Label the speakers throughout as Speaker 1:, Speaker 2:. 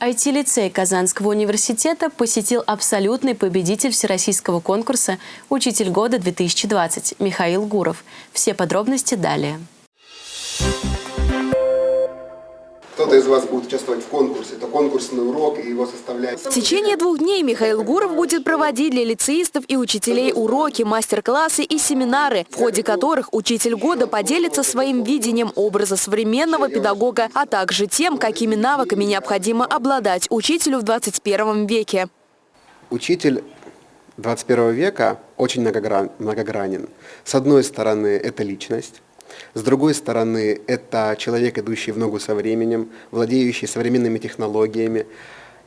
Speaker 1: IT-лицей Казанского университета посетил абсолютный победитель всероссийского конкурса «Учитель года-2020» Михаил Гуров. Все подробности далее.
Speaker 2: Кто-то из вас будет участвовать в конкурсе, это конкурсный урок, и его составляет...
Speaker 3: В течение двух дней Михаил Гуров будет проводить для лицеистов и учителей уроки, мастер-классы и семинары, в ходе которых учитель года поделится своим видением образа современного педагога, а также тем, какими навыками необходимо обладать учителю в 21 веке.
Speaker 2: Учитель 21 века очень многогранен. С одной стороны, это личность, с другой стороны, это человек, идущий в ногу со временем, владеющий современными технологиями.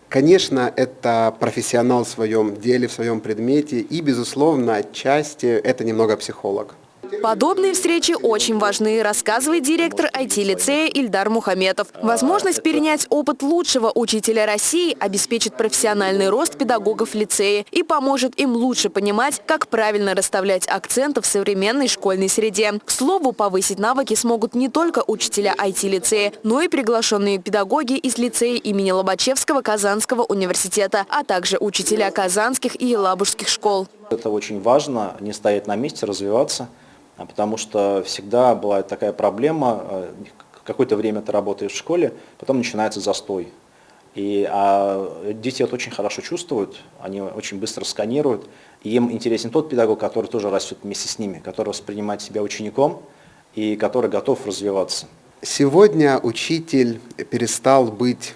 Speaker 2: Конечно, это профессионал в своем деле, в своем предмете, и, безусловно, отчасти это немного психолог.
Speaker 3: Подобные встречи очень важны, рассказывает директор IT-лицея Ильдар Мухаметов. Возможность перенять опыт лучшего учителя России обеспечит профессиональный рост педагогов лицея и поможет им лучше понимать, как правильно расставлять акценты в современной школьной среде. К слову, повысить навыки смогут не только учителя IT-лицея, но и приглашенные педагоги из лицея имени Лобачевского Казанского университета, а также учителя казанских и елабужских школ.
Speaker 4: Это очень важно, не стоять на месте, развиваться. А потому что всегда была такая проблема, э, какое-то время ты работаешь в школе, потом начинается застой. И, а дети это очень хорошо чувствуют, они очень быстро сканируют, и им интересен тот педагог, который тоже растет вместе с ними, который воспринимает себя учеником и который готов развиваться.
Speaker 2: Сегодня учитель перестал быть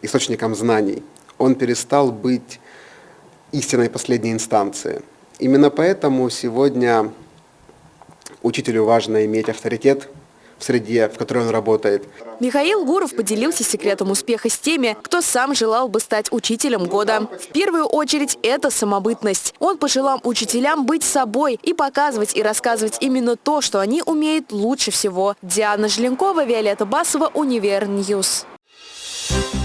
Speaker 2: источником знаний, он перестал быть истинной последней инстанцией. Именно поэтому сегодня Учителю важно иметь авторитет в среде, в которой он работает.
Speaker 3: Михаил Гуров поделился секретом успеха с теми, кто сам желал бы стать учителем года. В первую очередь это самобытность. Он пожелал учителям быть собой и показывать и рассказывать именно то, что они умеют лучше всего. Диана Желенкова, Виолетта Басова, Univer News. Thank you.